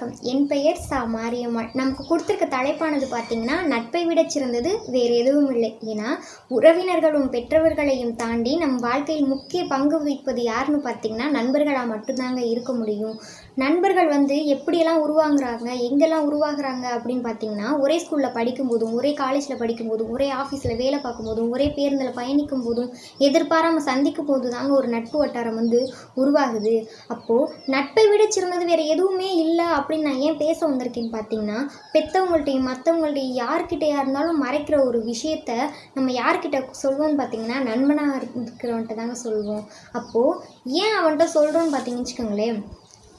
வணக்கம். என் பெயர் சா மாரியம்மாள். நமக்கு கொடுத்துருக்க தலைப்பானது பார்த்தீங்கன்னா நட்பை விட சிறந்தது வேறு எதுவும் இல்லை. ஏன்னா உறவினர்களும் பெற்றவர்களையும் தாண்டி நம் வாழ்க்கையில் முக்கிய பங்கு வகிப்பது யாருன்னு பார்த்தீங்கன்னா நண்பர்களாக மட்டும்தாங்க இருக்க முடியும். நண்பர்கள் வந்து எப்படியெல்லாம் உருவாங்குறாங்க எங்கெல்லாம் உருவாகுறாங்க அப்படின்னு பார்த்தீங்கன்னா ஒரே ஸ்கூலில் படிக்கும்போதும் ஒரே காலேஜில் படிக்கும்போதும் ஒரே ஆஃபீஸில் வேலை பார்க்கும்போதும் ஒரே பேருந்தில் பயணிக்கும் போதும் எதிர்பாராமல் சந்திக்கும் போது தாங்க ஒரு நட்பு வட்டாரம் வந்து உருவாகுது. அப்போது நட்பை விட சிறந்தது வேறு எதுவுமே இல்லை அப்படின்னு நான் ஏன் பேச வந்திருக்கேன்னு பார்த்தீங்கன்னா பெற்றவங்கள்ட்டையும் மற்றவங்கள்ட்டையும் யார்கிட்டையாக இருந்தாலும் மறைக்கிற ஒரு விஷயத்த நம்ம யார்கிட்ட சொல்லுவோம்னு பார்த்தீங்கன்னா நண்பனாக இருக்கிறவன்ட்ட தாங்க சொல்லுவோம் அப்போது ஏன் அவன்கிட்ட சொல்கிறோன்னு பார்த்தீங்கன்னு வச்சுக்கோங்களேன்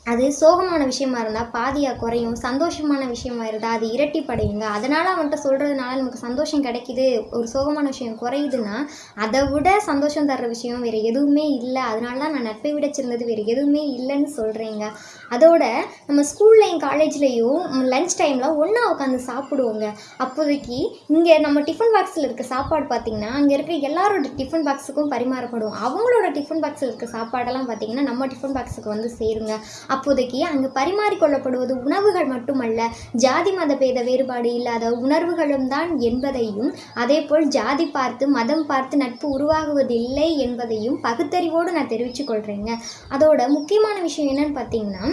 அது சோகமான விஷயமா இருந்தால் பாதியாக குறையும் சந்தோஷமான விஷயமா இருந்தால் அது இரட்டிப்படையுங்க. அதனால் அவன்கிட்ட சொல்கிறதுனால நமக்கு சந்தோஷம் கிடைக்குது ஒரு சோகமான விஷயம் குறையுதுன்னா அதை விட சந்தோஷம் தர்ற விஷயம் வேறு எதுவுமே இல்லை. அதனால தான் நான் நட்பை விட சிறந்தது வேறு எதுவுமே இல்லைன்னு சொல்கிறேங்க அதோட நம்ம ஸ்கூல்லையும் காலேஜ்லேயும் லஞ்ச் டைமில் ஒன்றா உட்காந்து சாப்பிடுவோங்க. அப்போதைக்கு இங்கே நம்ம டிஃபன் பாக்ஸில் இருக்க சாப்பாடு பார்த்திங்கன்னா அங்கே இருக்க எல்லாரோட டிஃபன் பாக்ஸுக்கும் பரிமாறப்படும். அவங்களோட டிஃபன் பாக்ஸில் இருக்க சாப்பாடெல்லாம் பார்த்திங்கன்னா நம்ம டிஃபன் பாக்ஸுக்கு வந்து சேருங்க. அப்போதைக்கு அங்கு பரிமாறிக்கொள்ளப்படுவது உணவுகள் மட்டுமல்ல ஜாதி மத பேத வேறுபாடு இல்லாத உணர்வுகளும் தான் என்பதையும் அதேபோல் ஜாதி பார்த்து மதம் பார்த்து நட்பு உருவாகுவதில்லை என்பதையும் பகுத்தறிவோடு நான் தெரிவித்துக் கொள்கிறேங்க அதோட முக்கியமான விஷயம் என்னன்னு பார்த்தீங்கன்னா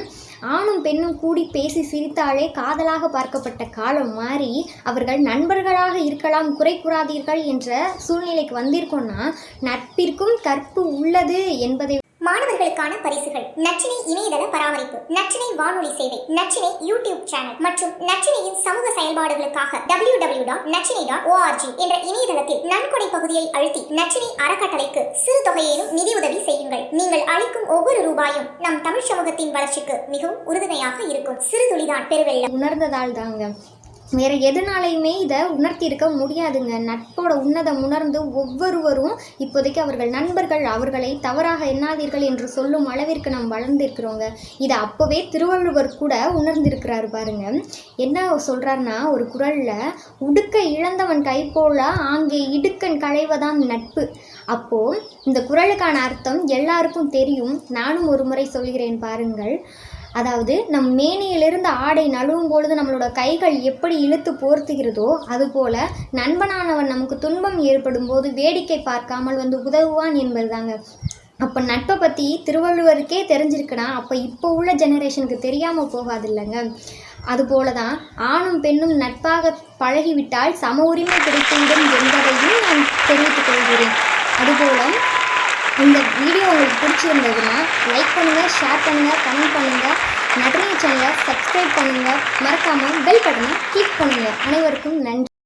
ஆணும் பெண்ணும் கூடி பேசி சிரித்தாலே காதலாக பார்க்கப்பட்ட காலம் மாறி அவர்கள் நண்பர்களாக இருக்கலாம் குறை கூறாதீர்கள் என்ற சூழ்நிலைக்கு வந்திருக்கோம்னா நட்பிற்கும் கற்பு உள்ளது என்பதை மாணவர்களுக்கான பரிசுகள். நச்சினை இணையதள பராமரிப்பு நச்சினை வானொலி சேவை நச்சினை யூடியூப் சேனல் மற்றும் நச்சினையின் சமூக செயல்பாடுகளுக்காக W W dot Nachchinai dot O R G என்ற இணையதளத்தில் நன்கொடை பகுதியை அழுத்தி நச்சினை அறக்கட்டளைக்கு சிறு தொகையேனும் நிதியுதவி செய்யுங்கள். நீங்கள் அளிக்கும் ஒவ்வொரு ரூபாயும் நம் தமிழ் சமூகத்தின் வளர்ச்சிக்கு மிகவும் உறுதுணையாக இருக்கும். சிறு துளிதான் பெருவெள்ளம். உணர்ந்ததால் தாங்க. வேறு எதுனாலையுமே இதை உணர்த்தியிருக்க முடியாதுங்க. நட்போட உன்னதம் உணர்ந்து ஒவ்வொருவரும் இப்போதைக்கு அவர்கள் நண்பர்கள் அவர்களை தவறாக எண்ணாதீர்கள் என்று சொல்லும் அளவிற்கு நாம் வளர்ந்திருக்கிறோங்க. இதை அப்போவே திருவள்ளுவர் கூட உணர்ந்திருக்கிறாரு பாருங்க. என்ன சொல்கிறாருன்னா ஒரு குரலில் உடுக்க இழந்தவன் கை போல ஆங்கே இடுக்கன் களைவதான் நட்பு. அப்போ இந்த குரலுக்கான அர்த்தம் எல்லாருக்கும் தெரியும். நானும் ஒரு முறை சொல்கிறேன் பாருங்கள். அதாவது நம் மேனியிலிருந்து ஆடை நழுவும் பொழுது நம்மளோட கைகள் எப்படி இழுத்து போர்த்துகிறதோ அதுபோல நண்பனானவன் நமக்கு துன்பம் ஏற்படும் போது வேடிக்கை பார்க்காமல் வந்து உதவுவான் என்பதுதாங்க. அப்போ நட்பை பற்றி திருவள்ளுவருக்கே தெரிஞ்சிருக்குன்னா அப்போ இப்போ உள்ள ஜெனரேஷனுக்கு தெரியாமல் போகாது இல்லைங்க அதுபோல தான் ஆணும் பெண்ணும் நட்பாக பழகிவிட்டால் சம உரிமை கிடைத்துவிடும் என்பதையும் நான் தெரிவித்துக் கொள்கிறேன். அதுபோல இந்த வீடியோ உங்களுக்கு பிடிச்சிருந்ததுன்னா லைக் பண்ணுங்கள் ஷேர் பண்ணுங்கள் கமெண்ட் பண்ணுங்கள் நட்ரினி சேனலை சப்ஸ்கிரைப் பண்ணுங்கள் மறக்காமல் பெல் பட்டனை கிளிக் பண்ணுங்கள் அனைவருக்கும் நன்றி.